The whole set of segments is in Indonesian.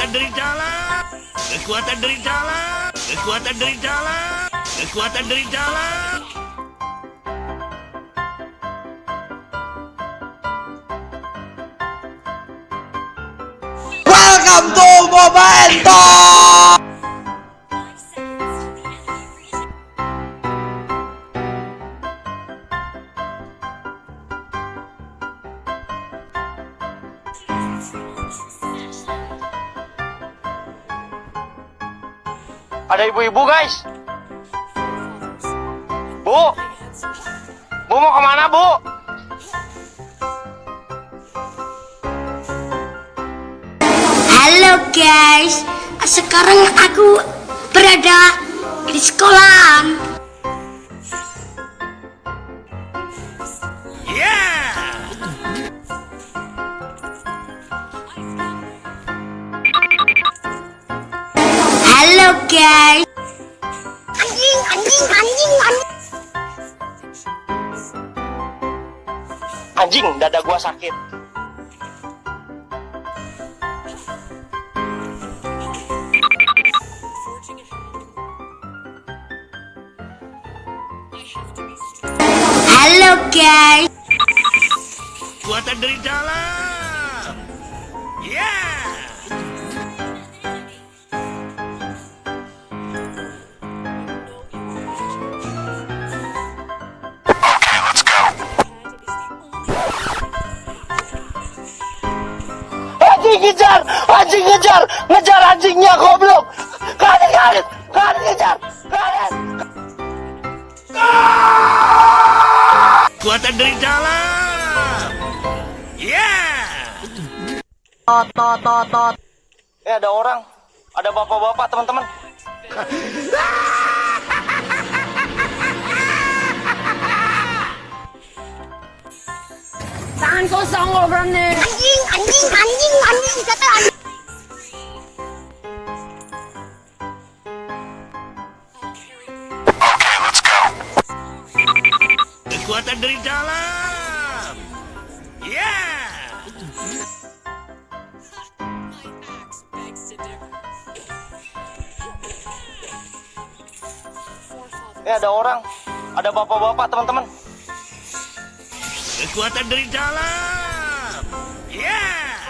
Kekuatan dari dalam. Kekuatan dari dalam. Kekuatan dari dalam. Kekuatan dari dalam. Welcome to Momento! Ada ibu-ibu guys. Bu. Bu mau ke mana bu? Halo guys, sekarang aku berada di sekolahan. Halo guys. Anjing, anjing, anjing, anjing. Anjing, dada gua sakit. Halo guys. Kekuatan dari dalam. Anjing ngejar, anjing ngejar, ngejar anjingnya goblok. Karet, karet, karet ngejar, karet. Kekuatan dari dalam. Yeah! Eh ada orang, ada bapak-bapak teman-teman. Anjing, anjing, anjing, anjing, kata anjing. Kekuatan dari dalam. Yeah! Eh ada orang, ada bapak-bapak teman-teman. Kekuatan dari dalam. Yeah!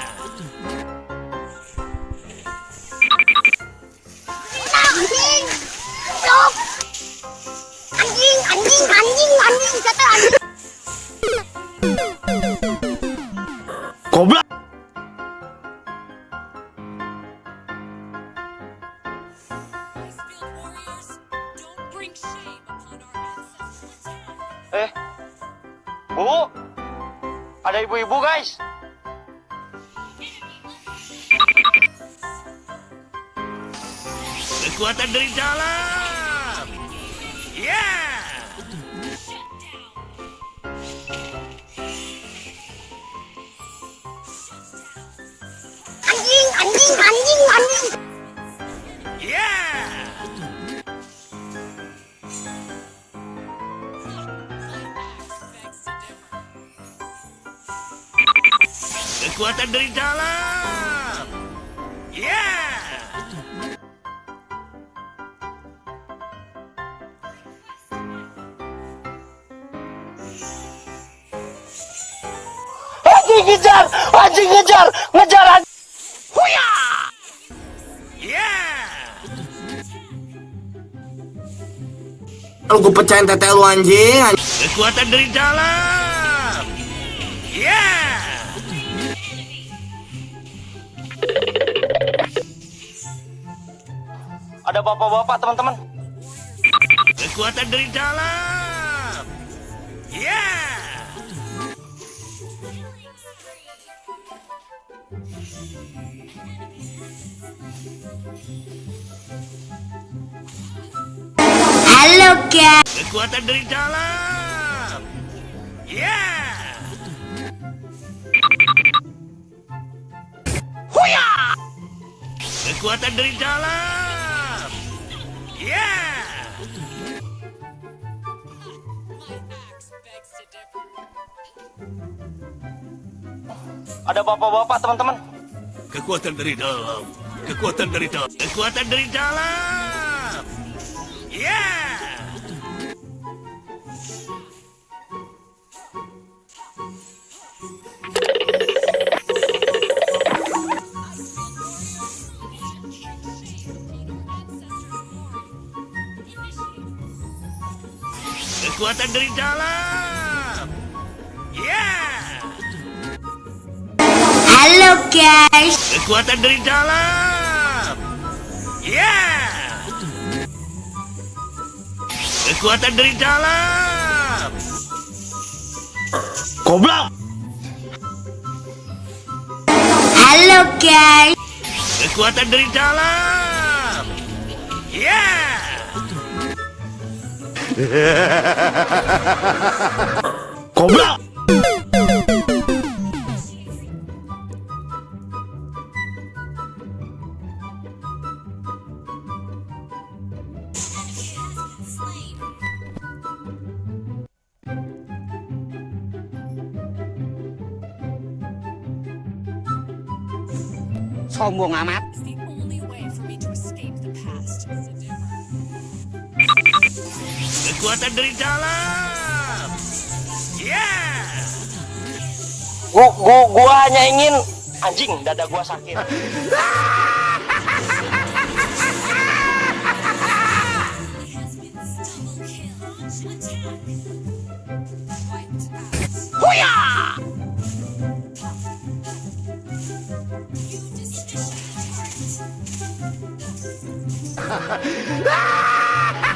Anjing. Stop. Anjing, anjing, anjing, anjing, kata anjing. Goblok. Eh, bu, ada ibu-ibu guys. Kekuatan dari dalam. Kekuatan dari dalam. Yeah! Anjing ngejar, anjing ngejar, ngejar anjing. Yeah! Lu gue pecahin tete lu anjing. anjing. Kekuatan dari dalam. Yeah! Ada bapak-bapak teman-teman. Kekuatan dari dalam. Yeah! Halo guys. Kekuatan dari dalam. Yeah! Kekuatan dari dalam. Yeah! Ada bapak-bapak teman-teman. Kekuatan dari dalam. Kekuatan dari dalam. Kekuatan dari dalam. Ya. Kekuatan dari dalam. Ya. Halo guys. Kekuatan dari dalam. Ya. Kekuatan dari dalam. Goblok. Halo guys. Kekuatan dari dalam. Ya. 겁나! Sao mua ngà mát Kekuatan dari dalam. Ya. Gua, gua, gua hanya ingin anjing dada gua sakit. Huya!